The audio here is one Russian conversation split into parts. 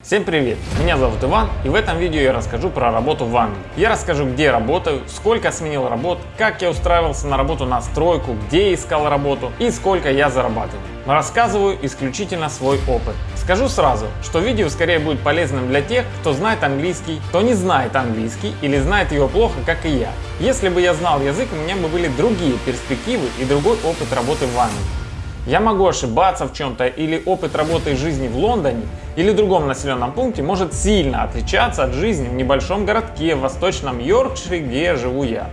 Всем привет! Меня зовут Иван и в этом видео я расскажу про работу в Англии. Я расскажу где работаю, сколько сменил работ, как я устраивался на работу на стройку, где искал работу и сколько я зарабатываю. Рассказываю исключительно свой опыт. Скажу сразу, что видео скорее будет полезным для тех, кто знает английский, кто не знает английский или знает его плохо, как и я. Если бы я знал язык, у меня бы были другие перспективы и другой опыт работы в Англии. Я могу ошибаться в чем-то или опыт работы и жизни в Лондоне или другом населенном пункте может сильно отличаться от жизни в небольшом городке в восточном Йоркшире, где живу я.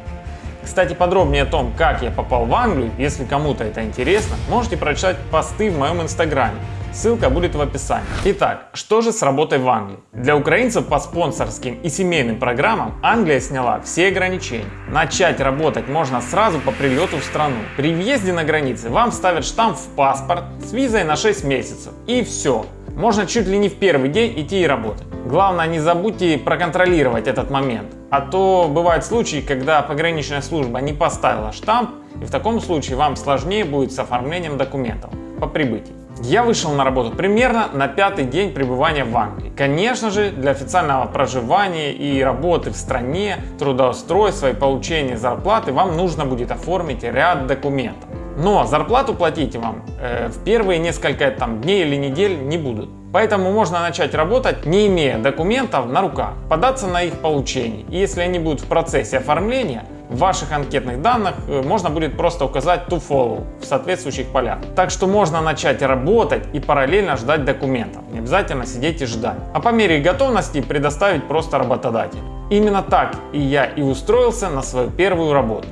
Кстати, подробнее о том, как я попал в Англию, если кому-то это интересно, можете прочитать посты в моем инстаграме. Ссылка будет в описании. Итак, что же с работой в Англии? Для украинцев по спонсорским и семейным программам Англия сняла все ограничения. Начать работать можно сразу по прилету в страну. При въезде на границе вам ставят штамп в паспорт с визой на 6 месяцев. И все. Можно чуть ли не в первый день идти и работать. Главное не забудьте проконтролировать этот момент. А то бывают случаи, когда пограничная служба не поставила штамп, и в таком случае вам сложнее будет с оформлением документов по прибытии. Я вышел на работу примерно на пятый день пребывания в Англии. Конечно же, для официального проживания и работы в стране, трудоустройства и получения зарплаты вам нужно будет оформить ряд документов. Но зарплату платить вам э, в первые несколько там, дней или недель не будут. Поэтому можно начать работать, не имея документов на руках, податься на их получение. И если они будут в процессе оформления, в ваших анкетных данных э, можно будет просто указать to follow в соответствующих полях. Так что можно начать работать и параллельно ждать документов. Не обязательно сидеть и ждать. А по мере готовности предоставить просто работодателю. Именно так и я и устроился на свою первую работу.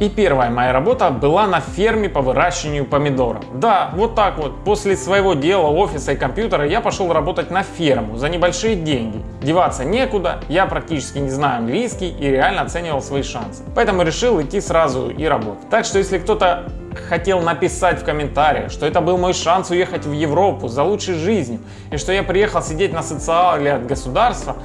И первая моя работа была на ферме по выращиванию помидоров. Да, вот так вот. После своего дела, офиса и компьютера я пошел работать на ферму за небольшие деньги. Деваться некуда, я практически не знаю английский и реально оценивал свои шансы. Поэтому решил идти сразу и работать. Так что если кто-то хотел написать в комментариях, что это был мой шанс уехать в Европу за лучшей жизнью и что я приехал сидеть на социале от государства,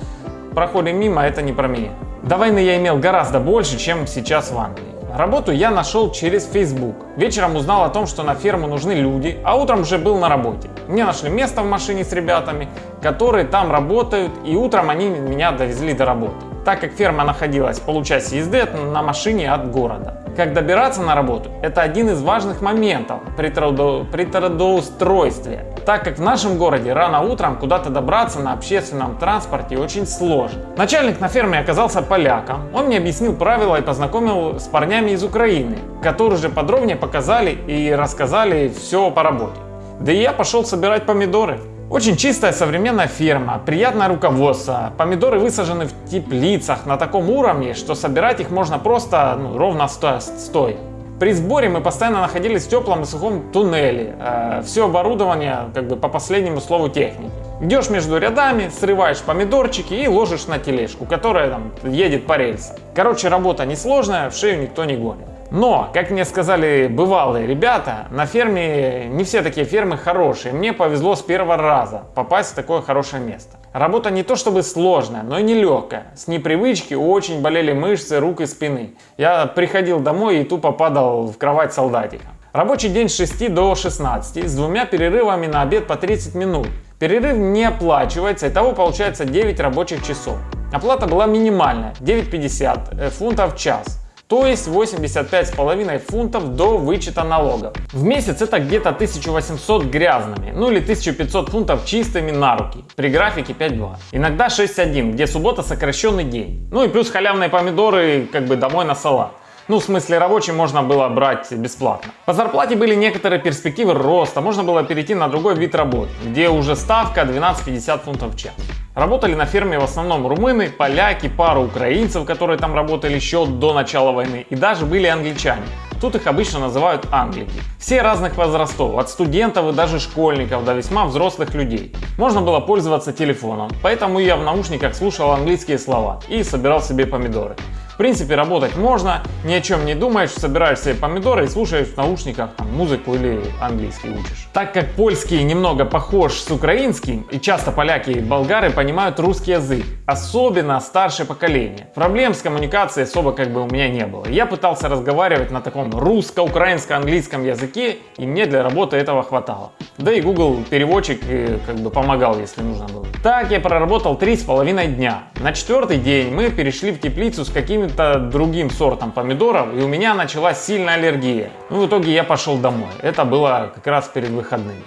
проходим мимо, это не про меня. До войны я имел гораздо больше, чем сейчас в Англии. Работу я нашел через Facebook. Вечером узнал о том, что на ферму нужны люди, а утром уже был на работе. Мне нашли место в машине с ребятами, которые там работают, и утром они меня довезли до работы. Так как ферма находилась в получасе езды на машине от города. Как добираться на работу – это один из важных моментов при, трудо... при трудоустройстве так как в нашем городе рано утром куда-то добраться на общественном транспорте очень сложно. Начальник на ферме оказался поляком, он мне объяснил правила и познакомил с парнями из Украины, которые же подробнее показали и рассказали все по работе. Да и я пошел собирать помидоры. Очень чистая современная ферма, приятное руководство, помидоры высажены в теплицах на таком уровне, что собирать их можно просто ну, ровно стоя. При сборе мы постоянно находились в теплом и сухом туннеле. Э, все оборудование как бы по последнему слову техники. Идешь между рядами, срываешь помидорчики и ложишь на тележку, которая там едет по рельсам. Короче, работа несложная, в шею никто не гонит. Но, как мне сказали бывалые ребята, на ферме не все такие фермы хорошие. Мне повезло с первого раза попасть в такое хорошее место. Работа не то чтобы сложная, но и нелегкая. С непривычки очень болели мышцы рук и спины. Я приходил домой и тупо падал в кровать солдатика. Рабочий день с 6 до 16 с двумя перерывами на обед по 30 минут. Перерыв не оплачивается, итого получается 9 рабочих часов. Оплата была минимальная, 9,50 э, фунтов в час то есть 85,5 фунтов до вычета налогов. В месяц это где-то 1800 грязными, ну или 1500 фунтов чистыми на руки, при графике 5.2. Иногда 6.1, где суббота сокращенный день. Ну и плюс халявные помидоры как бы домой на салат. Ну, в смысле, рабочий можно было брать бесплатно. По зарплате были некоторые перспективы роста, можно было перейти на другой вид работы, где уже ставка 12,50 фунтов в час. Работали на ферме в основном румыны, поляки, пару украинцев, которые там работали еще до начала войны, и даже были англичане. Тут их обычно называют англики. Все разных возрастов, от студентов и даже школьников до весьма взрослых людей. Можно было пользоваться телефоном, поэтому я в наушниках слушал английские слова и собирал себе помидоры. Принципе, работать можно, ни о чем не думаешь, собираешь себе помидоры и слушаешь в наушниках там, музыку или английский учишь. Так как польский немного похож с украинским, и часто поляки и болгары понимают русский язык, особенно старшее поколение. Проблем с коммуникацией особо как бы у меня не было. Я пытался разговаривать на таком русско-украинско-английском языке, и мне для работы этого хватало. Да и Google переводчик э, как бы помогал, если нужно было. Так я проработал три с половиной дня. На четвертый день мы перешли в теплицу с каким-то другим сортом помидоров, и у меня началась сильная аллергия. Ну, в итоге я пошел домой. Это было как раз перед выходными.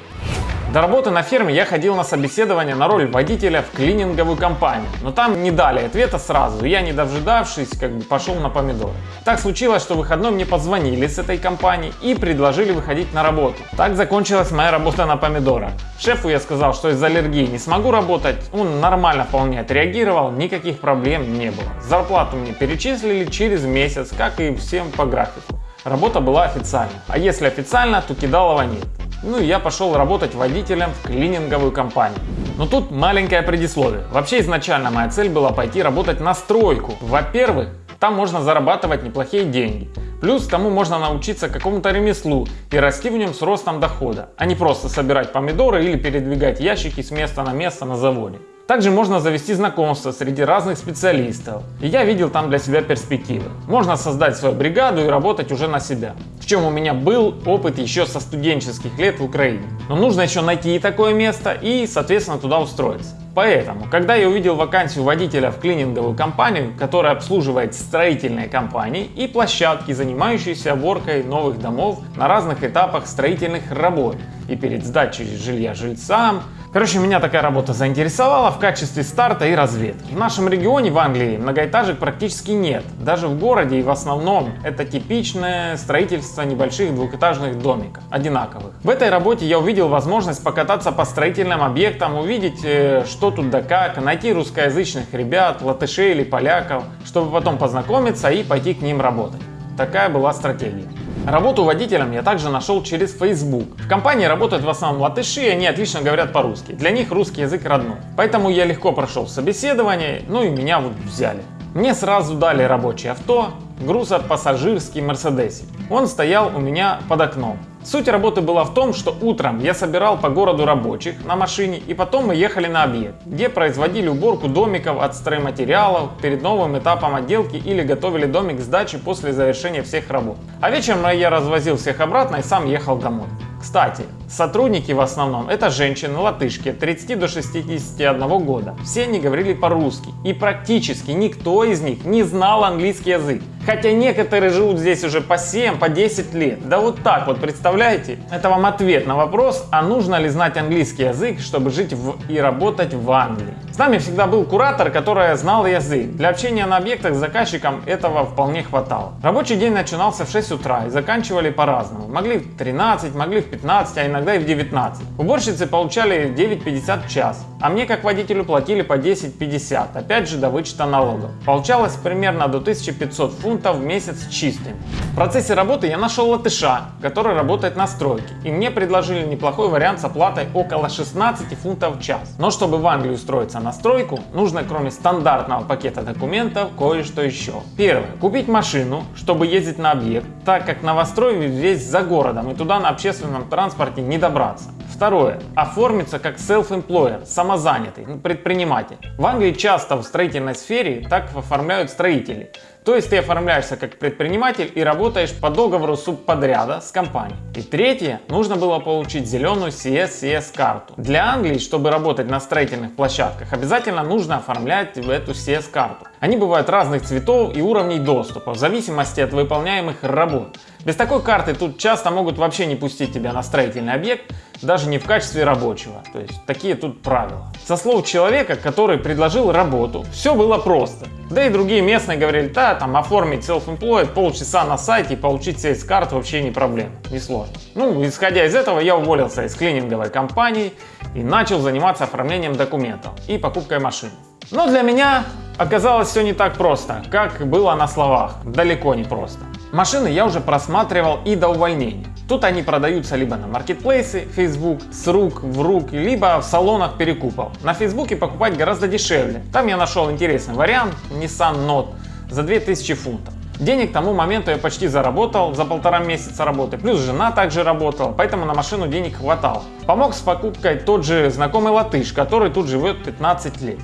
До работы на ферме я ходил на собеседование на роль водителя в клининговую компанию, но там не дали ответа сразу, я не дожидавшись, как бы пошел на помидоры. Так случилось, что выходной мне позвонили с этой компании и предложили выходить на работу. Так закончилась моя работа на помидорах. Шефу я сказал, что из-за аллергии не смогу работать, он нормально вполне отреагировал, никаких проблем не было. Зарплату мне перечислили через месяц, как и всем по графику. Работа была официальна, а если официально, то кидалова нет. Ну и я пошел работать водителем в клининговую компанию. Но тут маленькое предисловие. Вообще изначально моя цель была пойти работать на стройку. Во-первых, там можно зарабатывать неплохие деньги. Плюс тому можно научиться какому-то ремеслу и расти в нем с ростом дохода, а не просто собирать помидоры или передвигать ящики с места на место на заводе. Также можно завести знакомства среди разных специалистов. И я видел там для себя перспективы. Можно создать свою бригаду и работать уже на себя. В чем у меня был опыт еще со студенческих лет в Украине. Но нужно еще найти такое место и, соответственно, туда устроиться. Поэтому, когда я увидел вакансию водителя в клининговую компанию, которая обслуживает строительные компании и площадки, занимающиеся уборкой новых домов на разных этапах строительных работ и перед сдачей жилья жильцам, Короче, меня такая работа заинтересовала в качестве старта и разведки. В нашем регионе, в Англии, многоэтажек практически нет. Даже в городе и в основном это типичное строительство небольших двухэтажных домиков, одинаковых. В этой работе я увидел возможность покататься по строительным объектам, увидеть, э, что тут да как, найти русскоязычных ребят, латышей или поляков, чтобы потом познакомиться и пойти к ним работать. Такая была стратегия. Работу водителем я также нашел через Facebook. В компании работают в основном латыши, и они отлично говорят по-русски. Для них русский язык родной. Поэтому я легко прошел собеседование, ну и меня вот взяли. Мне сразу дали рабочее авто, грузопассажирский Мерседесик. Он стоял у меня под окном. Суть работы была в том, что утром я собирал по городу рабочих на машине и потом мы ехали на объект, где производили уборку домиков от стройматериалов перед новым этапом отделки или готовили домик к сдаче после завершения всех работ. А вечером я развозил всех обратно и сам ехал домой. Кстати, сотрудники в основном это женщины латышки от 30 до 61 года. Все они говорили по-русски и практически никто из них не знал английский язык. Хотя некоторые живут здесь уже по 7, по 10 лет. Да вот так вот, представляете? Это вам ответ на вопрос, а нужно ли знать английский язык, чтобы жить в и работать в Англии. С нами всегда был куратор, который знал язык. Для общения на объектах с заказчиком этого вполне хватало. Рабочий день начинался в 6 утра и заканчивали по-разному. Могли в 13, могли в 15, а иногда и в 19. Уборщицы получали 9.50 в час, а мне как водителю платили по 10.50, опять же до вычета налогов. Получалось примерно до 1500 фунтов в месяц чистым. В процессе работы я нашел латыша, который работает на стройке, и мне предложили неплохой вариант с оплатой около 16 фунтов в час. Но чтобы в Англию устроиться на стройку, нужно кроме стандартного пакета документов кое-что еще. Первое. Купить машину, чтобы ездить на объект, так как новострой весь за городом и туда на общественном транспорте не добраться. Второе. Оформиться как self-employer, самозанятый, предприниматель. В Англии часто в строительной сфере так оформляют строители. То есть ты оформляешься как предприниматель и работаешь по договору субподряда с компанией. И третье, нужно было получить зеленую CSCS карту. Для Англии, чтобы работать на строительных площадках, обязательно нужно оформлять эту CS карту. Они бывают разных цветов и уровней доступа, в зависимости от выполняемых работ. Без такой карты тут часто могут вообще не пустить тебя на строительный объект, даже не в качестве рабочего. То есть такие тут правила. Со слов человека, который предложил работу, все было просто. Да и другие местные говорили, да, там оформить self-employed, полчаса на сайте и получить сейс карт вообще не проблема, не сложно. Ну, исходя из этого, я уволился из клининговой компании и начал заниматься оформлением документов и покупкой машины. Но для меня оказалось все не так просто, как было на словах, далеко не просто. Машины я уже просматривал и до увольнения. Тут они продаются либо на маркетплейсы, Facebook, с рук в руки, либо в салонах перекупов. На Фейсбуке покупать гораздо дешевле. Там я нашел интересный вариант Nissan Note за 2000 фунтов. Денег к тому моменту я почти заработал за полтора месяца работы, плюс жена также работала, поэтому на машину денег хватало. Помог с покупкой тот же знакомый латыш, который тут живет 15 лет.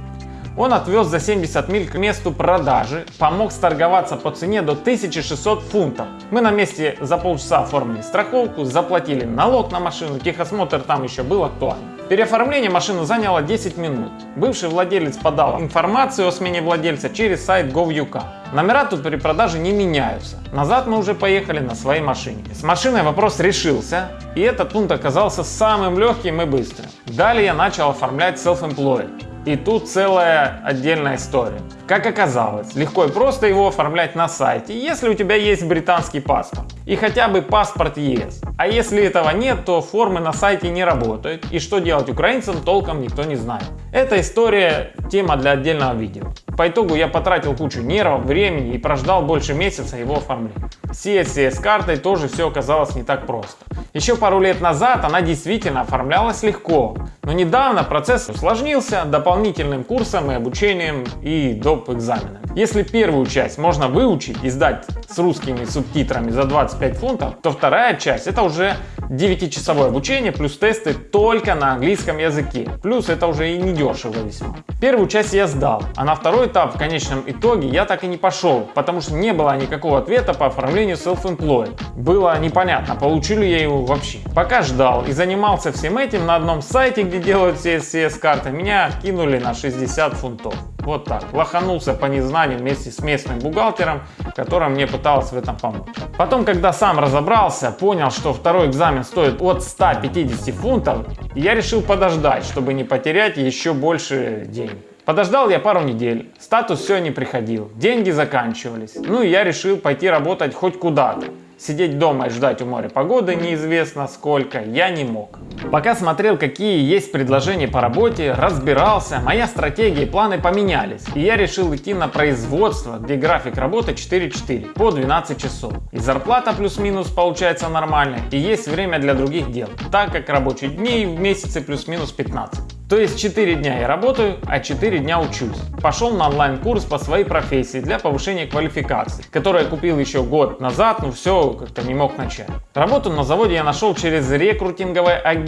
Он отвез за 70 миль к месту продажи, помог сторговаться по цене до 1600 фунтов. Мы на месте за полчаса оформили страховку, заплатили налог на машину, техосмотр там еще был актуален. Переоформление машины заняло 10 минут. Бывший владелец подал информацию о смене владельца через сайт GovUK. Номера тут при продаже не меняются. Назад мы уже поехали на своей машине. С машиной вопрос решился, и этот пункт оказался самым легким и быстрым. Далее я начал оформлять self-employed. И тут целая отдельная история. Как оказалось, легко и просто его оформлять на сайте, если у тебя есть британский паспорт и хотя бы паспорт ЕС. А если этого нет, то формы на сайте не работают и что делать украинцам толком никто не знает. Эта история тема для отдельного видео. По итогу я потратил кучу нервов, времени и прождал больше месяца его оформления. С ESCS картой тоже все оказалось не так просто. Еще пару лет назад она действительно оформлялась легко, но недавно процесс усложнился дополнительным курсом и обучением и доп. экзаменами. Если первую часть можно выучить и сдать с русскими субтитрами за 25 фунтов, то вторая часть это уже 9-часовое обучение плюс тесты только на английском языке. Плюс это уже и не дешево весьма. Первую часть я сдал, а на второй этап в конечном итоге я так и не пошел, потому что не было никакого ответа по оформлению self-employed. Было непонятно, получили я его вообще. Пока ждал и занимался всем этим на одном сайте, где делают CSCS карты, меня кинули на 60 фунтов. Вот так. Лоханулся по незнанию вместе с местным бухгалтером, которая мне пыталась в этом помочь. Потом, когда сам разобрался, понял, что второй экзамен стоит от 150 фунтов, я решил подождать, чтобы не потерять еще больше денег. Подождал я пару недель, статус все не приходил, деньги заканчивались. Ну и я решил пойти работать хоть куда-то. Сидеть дома и ждать у моря погоды неизвестно сколько я не мог. Пока смотрел какие есть предложения по работе, разбирался, моя стратегия и планы поменялись. И я решил идти на производство, где график работы 4-4 по 12 часов. И зарплата плюс-минус получается нормальная, и есть время для других дел, так как рабочие дни в месяце плюс-минус 15. То есть 4 дня я работаю, а 4 дня учусь. Пошел на онлайн-курс по своей профессии для повышения квалификации, который я купил еще год назад, но все как-то не мог начать. Работу на заводе я нашел через рекрутинговое агентство.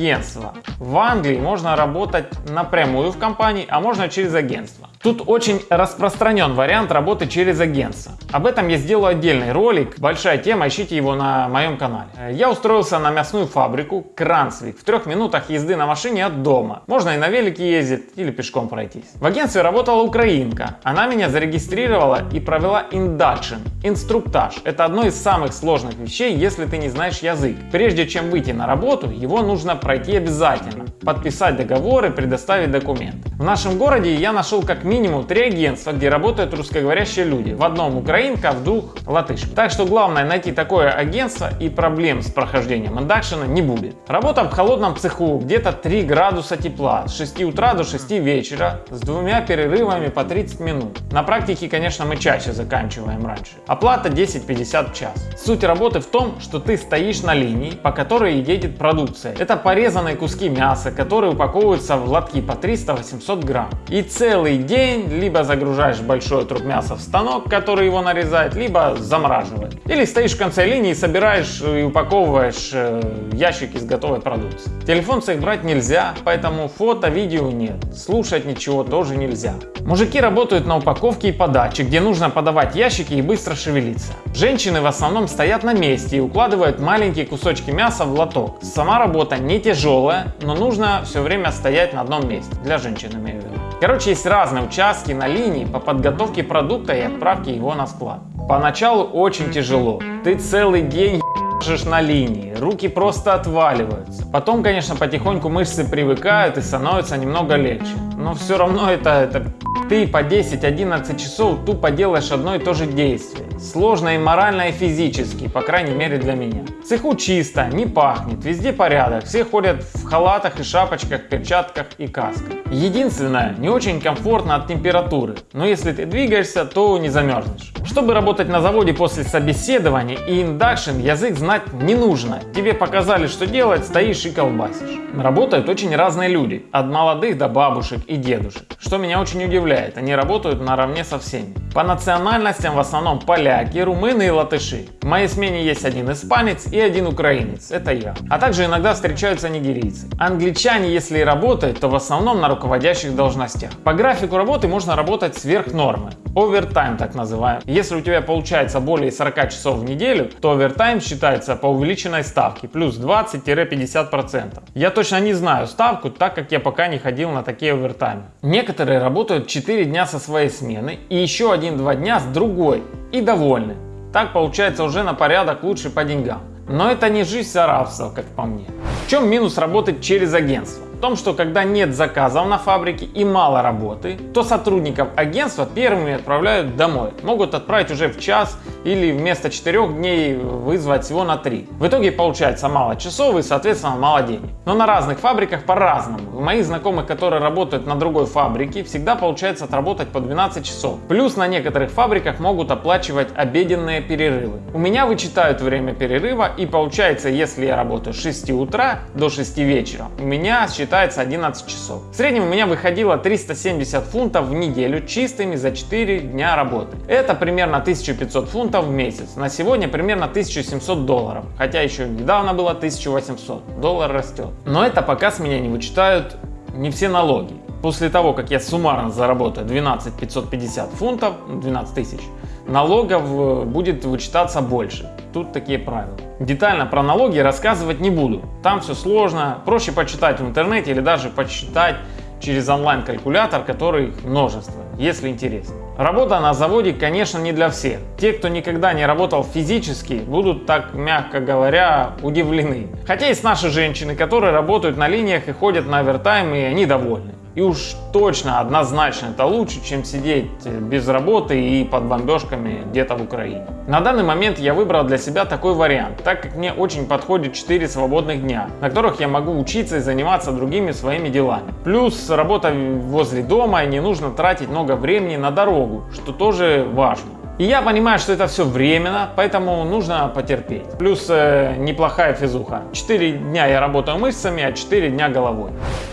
В Англии можно работать напрямую в компании, а можно через агентство. Тут очень распространен вариант работы через агентство. Об этом я сделаю отдельный ролик, большая тема, ищите его на моем канале. Я устроился на мясную фабрику Cranswick в трех минутах езды на машине от дома. Можно и на велике ездить или пешком пройтись. В агентстве работала украинка. Она меня зарегистрировала и провела induction, инструктаж. Это одно из самых сложных вещей, если ты не знаешь язык. Прежде чем выйти на работу, его нужно пройти обязательно. Подписать договоры, предоставить документы. В нашем городе я нашел как минимум три агентства, где работают русскоговорящие люди. В одном украинка, в двух латыш. Так что главное найти такое агентство и проблем с прохождением индакшена не будет. Работа в холодном цеху, где-то 3 градуса тепла, с 6 утра до 6 вечера, с двумя перерывами по 30 минут. На практике, конечно, мы чаще заканчиваем раньше. Оплата 10.50 в час. Суть работы в том, что ты стоишь на линии, по которой едет продукция. Это порезанные куски мяса, которые упаковываются в лотки по 300-800 грамм. И целый день либо загружаешь большой труп мяса в станок, который его нарезает, либо замораживает. Или стоишь в конце линии, собираешь и упаковываешь э, ящики с готовой продукцией. Телефон с их брать нельзя, поэтому фото, видео нет. Слушать ничего тоже нельзя. Мужики работают на упаковке и подаче, где нужно подавать ящики и быстро шевелиться. Женщины в основном стоят на месте и укладывают маленькие кусочки мяса в лоток. Сама работа не тяжелая, но нужно все время стоять на одном месте. Для женщин имею в виду. Короче, есть разные участки на линии по подготовке продукта и отправке его на склад. Поначалу очень тяжело. Ты целый день ешь на линии, руки просто отваливаются. Потом, конечно, потихоньку мышцы привыкают и становится немного легче. Но все равно это, это ты по 10-11 часов тупо делаешь одно и то же действие. Сложно и морально, и физически, по крайней мере для меня. В цеху чисто, не пахнет, везде порядок, все ходят в халатах и шапочках, перчатках и касках. Единственное, не очень комфортно от температуры, но если ты двигаешься, то не замерзнешь. Чтобы работать на заводе после собеседования и induction, язык знать не нужно. Тебе показали, что делать, стоишь и колбасишь. Работают очень разные люди, от молодых до бабушек и дедушек, что меня очень удивляет, они работают наравне со всеми. По национальностям в основном поляки, румыны и латыши. В моей смене есть один испанец и один украинец, это я. А также иногда встречаются нигерийцы. Англичане, если и работают, то в основном на руководящих должностях. По графику работы можно работать сверх нормы. Овертайм так называемый. Если у тебя получается более 40 часов в неделю, то овертайм считается по увеличенной ставке, плюс 20-50%. Я точно не знаю ставку, так как я пока не ходил на такие овертаймы. Некоторые работают 4 дня со своей смены и еще 1-2 дня с другой и довольны. Так получается уже на порядок лучше по деньгам. Но это не жизнь саравцев, как по мне. В чем минус работать через агентство? Том, что когда нет заказов на фабрике и мало работы, то сотрудников агентства первыми отправляют домой. Могут отправить уже в час или вместо 4 дней вызвать всего на 3. В итоге получается мало часов и соответственно мало денег. Но на разных фабриках по-разному. У моих знакомых, которые работают на другой фабрике, всегда получается отработать по 12 часов. Плюс на некоторых фабриках могут оплачивать обеденные перерывы. У меня вычитают время перерыва и получается, если я работаю с 6 утра до 6 вечера, у меня считается считается 11 часов. В среднем у меня выходило 370 фунтов в неделю чистыми за 4 дня работы. Это примерно 1500 фунтов в месяц. На сегодня примерно 1700 долларов. Хотя еще недавно было 1800. Доллар растет. Но это пока с меня не вычитают не все налоги. После того, как я суммарно заработаю 12 550 фунтов, 12 тысяч, налогов э, будет вычитаться больше. Тут такие правила. Детально про налоги рассказывать не буду. Там все сложно. Проще почитать в интернете или даже почитать через онлайн-калькулятор, который множество, если интересно. Работа на заводе, конечно, не для всех. Те, кто никогда не работал физически, будут так, мягко говоря, удивлены. Хотя есть наши женщины, которые работают на линиях и ходят на овертайм, и они довольны. И уж точно, однозначно это лучше, чем сидеть без работы и под бомбежками где-то в Украине. На данный момент я выбрал для себя такой вариант, так как мне очень подходит 4 свободных дня, на которых я могу учиться и заниматься другими своими делами. Плюс работа возле дома и не нужно тратить много времени на дорогу, что тоже важно. И я понимаю, что это все временно, поэтому нужно потерпеть. Плюс э, неплохая физуха. 4 дня я работаю мышцами, а 4 дня головой.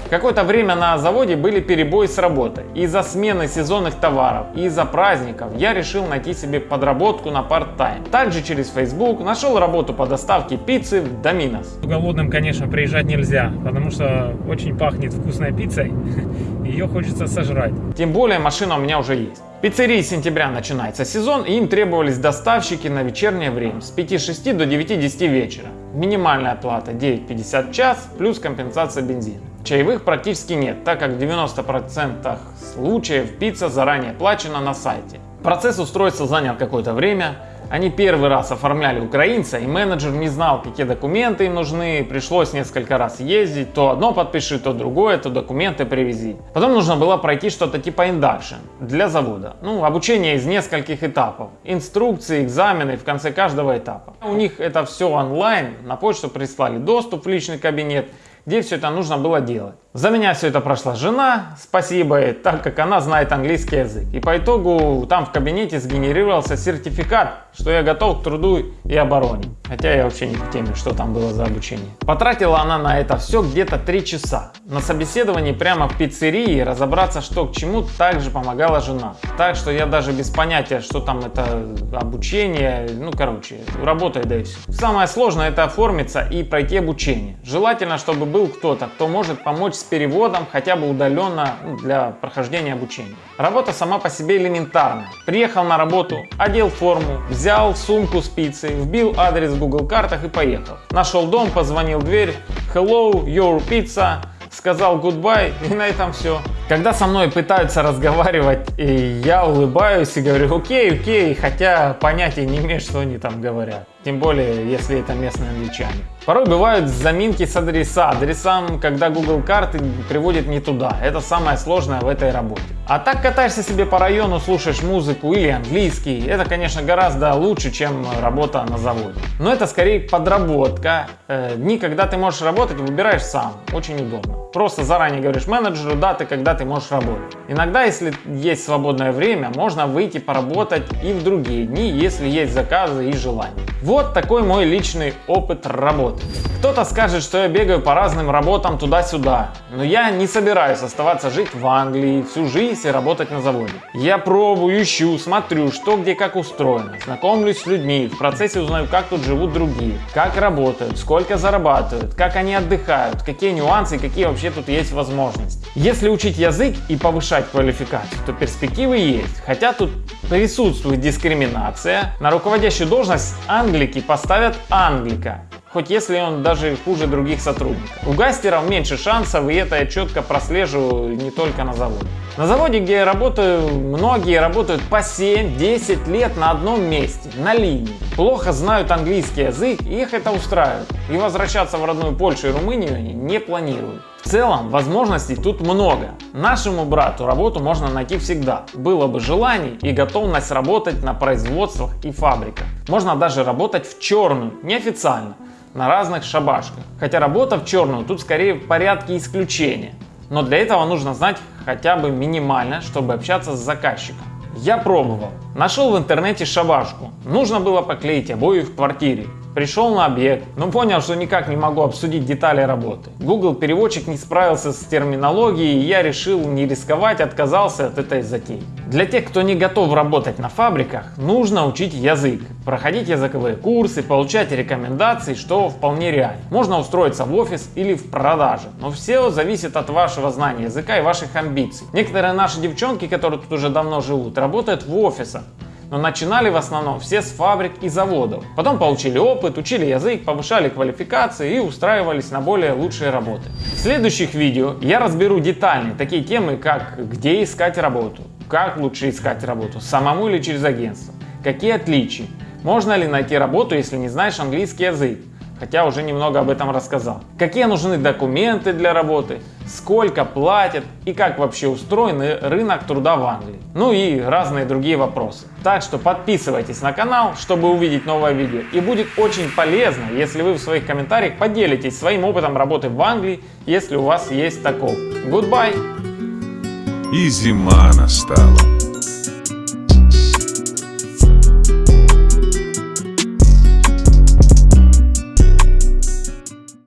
Какое-то время на заводе были перебои с работой. Из-за смены сезонных товаров и из-за праздников я решил найти себе подработку на парт-тайм. Также через Facebook нашел работу по доставке пиццы в Доминос. Голодным, конечно, приезжать нельзя, потому что очень пахнет вкусной пиццей. Ее хочется сожрать. Тем более машина у меня уже есть. Пиццерии сентября начинается сезон, и им требовались доставщики на вечернее время с 5-6 до 9-10 вечера. Минимальная плата 9,50 в час плюс компенсация бензина. Чаевых практически нет, так как в 90% случаев пицца заранее оплачена на сайте. Процесс устройства занял какое-то время, они первый раз оформляли украинца, и менеджер не знал, какие документы им нужны. Пришлось несколько раз ездить, то одно подпиши, то другое, то документы привези. Потом нужно было пройти что-то типа induction для завода. Ну, обучение из нескольких этапов. Инструкции, экзамены в конце каждого этапа. У них это все онлайн, на почту прислали доступ в личный кабинет, где все это нужно было делать. За меня все это прошла жена, спасибо, так как она знает английский язык. И по итогу там в кабинете сгенерировался сертификат, что я готов к труду и обороне. Хотя я вообще не в теме, что там было за обучение. Потратила она на это все где-то 3 часа. На собеседовании прямо в пиццерии разобраться, что к чему, также помогала жена. Так что я даже без понятия, что там это обучение, ну короче, работай да и все. Самое сложное это оформиться и пройти обучение. Желательно, чтобы был кто-то, кто может помочь с переводом хотя бы удаленно ну, для прохождения обучения. Работа сама по себе элементарная. Приехал на работу, одел форму, взял сумку с пиццей, вбил адрес в Google картах и поехал. Нашел дом, позвонил в дверь, hello, your pizza, сказал goodbye и на этом все. Когда со мной пытаются разговаривать, я улыбаюсь и говорю окей, окей, хотя понятия не имею, что они там говорят. Тем более, если это местные англичане. Порой бывают заминки с адреса, адресам, когда Google карты приводит не туда. Это самое сложное в этой работе. А так катаешься себе по району, слушаешь музыку или английский, это, конечно, гораздо лучше, чем работа на заводе. Но это скорее подработка. Э, дни, когда ты можешь работать, выбираешь сам. Очень удобно. Просто заранее говоришь менеджеру даты, когда ты можешь работать. Иногда, если есть свободное время, можно выйти поработать и в другие дни, если есть заказы и желание. Такой мой личный опыт работы. Кто-то скажет, что я бегаю по разным работам туда-сюда, но я не собираюсь оставаться жить в Англии всю жизнь и работать на заводе. Я пробую, ищу, смотрю, что где как устроено, знакомлюсь с людьми, в процессе узнаю, как тут живут другие, как работают, сколько зарабатывают, как они отдыхают, какие нюансы и какие вообще тут есть возможности. Если учить язык и повышать квалификацию, то перспективы есть, хотя тут присутствует дискриминация. На руководящую должность англики поставят англика, хоть если он даже хуже других сотрудников. У гастеров меньше шансов, и это я четко прослеживаю не только на заводе. На заводе, где я работаю, многие работают по 7-10 лет на одном месте, на линии. Плохо знают английский язык, и их это устраивает. И возвращаться в родную Польшу и Румынию они не планируют. В целом, возможностей тут много. Нашему брату работу можно найти всегда. Было бы желание и готовность работать на производствах и фабриках. Можно даже работать в черную, неофициально, на разных шабашках. Хотя работа в черную тут скорее в порядке исключения. Но для этого нужно знать хотя бы минимально, чтобы общаться с заказчиком. Я пробовал. Нашел в интернете шабашку. Нужно было поклеить обои в квартире. Пришел на объект, но понял, что никак не могу обсудить детали работы. Google переводчик не справился с терминологией, и я решил не рисковать, отказался от этой затеи. Для тех, кто не готов работать на фабриках, нужно учить язык, проходить языковые курсы, получать рекомендации, что вполне реально. Можно устроиться в офис или в продаже, но все зависит от вашего знания языка и ваших амбиций. Некоторые наши девчонки, которые тут уже давно живут, работают в офисах но начинали в основном все с фабрик и заводов. Потом получили опыт, учили язык, повышали квалификации и устраивались на более лучшие работы. В следующих видео я разберу детальнее такие темы, как где искать работу, как лучше искать работу, самому или через агентство, какие отличия, можно ли найти работу, если не знаешь английский язык, хотя уже немного об этом рассказал. Какие нужны документы для работы, сколько платят и как вообще устроен рынок труда в Англии. Ну и разные другие вопросы. Так что подписывайтесь на канал, чтобы увидеть новое видео. И будет очень полезно, если вы в своих комментариях поделитесь своим опытом работы в Англии, если у вас есть такой. Goodbye! И зима настала.